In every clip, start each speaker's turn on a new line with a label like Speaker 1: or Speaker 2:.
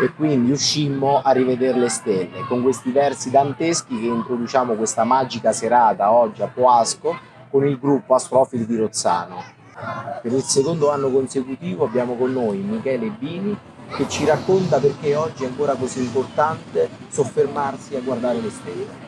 Speaker 1: e quindi uscimmo a rivedere le stelle con questi versi danteschi che introduciamo questa magica serata oggi a Poasco con il gruppo Astrofili di Rozzano. Per il secondo anno consecutivo abbiamo con noi Michele Bini che ci racconta perché oggi è ancora così importante soffermarsi a guardare le stelle.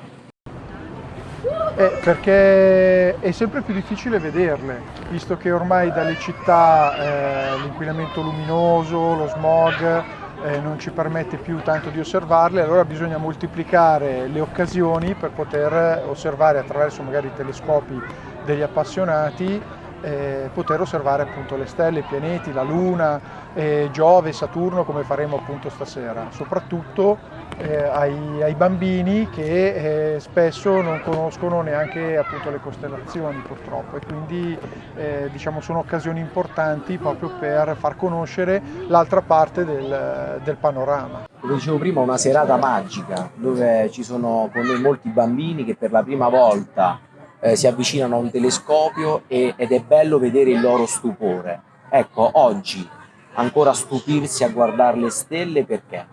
Speaker 2: Eh, perché è sempre più difficile vederle, visto che ormai dalle città eh, l'inquinamento luminoso, lo smog eh, non ci permette più tanto di osservarle, allora bisogna moltiplicare le occasioni per poter osservare attraverso magari telescopi degli appassionati eh, poter osservare appunto le stelle, i pianeti, la Luna, eh, Giove, Saturno come faremo appunto stasera, soprattutto eh, ai, ai, bambini che eh, spesso non conoscono neanche appunto le costellazioni purtroppo e quindi eh, diciamo sono occasioni importanti proprio per far conoscere l'altra parte del, del panorama.
Speaker 1: Come dicevo prima, una serata magica dove ci sono con noi molti bambini che per la prima volta eh, si avvicinano a un telescopio e, ed è bello vedere il loro stupore. Ecco, oggi ancora stupirsi a guardare le stelle perché?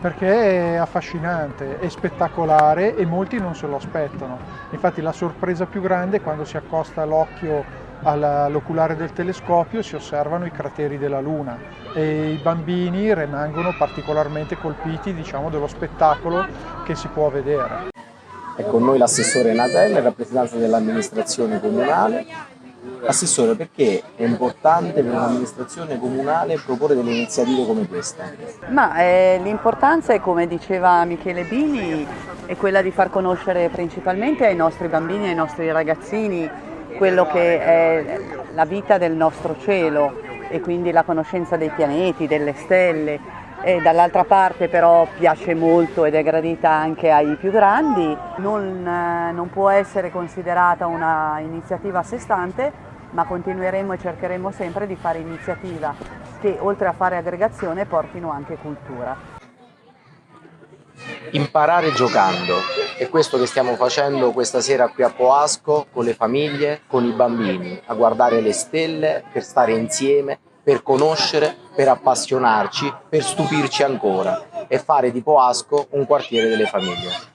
Speaker 2: Perché è affascinante, è spettacolare e molti non se lo aspettano. Infatti la sorpresa più grande è quando si accosta l'occhio all'oculare del telescopio si osservano i crateri della Luna e i bambini rimangono particolarmente colpiti diciamo, dello spettacolo che si può vedere.
Speaker 1: È con noi l'assessore Natella in rappresentanza dell'amministrazione comunale. Assessore, perché è importante per un'amministrazione comunale proporre delle iniziative come questa?
Speaker 3: Eh, l'importanza è, come diceva Michele Bini, è quella di far conoscere principalmente ai nostri bambini, ai nostri ragazzini, quello che è la vita del nostro cielo e quindi la conoscenza dei pianeti, delle stelle, e dall'altra parte però piace molto ed è gradita anche ai più grandi, non, eh, non può essere considerata una iniziativa a sé stante, ma continueremo e cercheremo sempre di fare iniziativa che oltre a fare aggregazione portino anche cultura.
Speaker 1: Imparare giocando, è questo che stiamo facendo questa sera qui a Poasco con le famiglie, con i bambini, a guardare le stelle, per stare insieme, per conoscere, per appassionarci, per stupirci ancora e fare di Poasco un quartiere delle famiglie.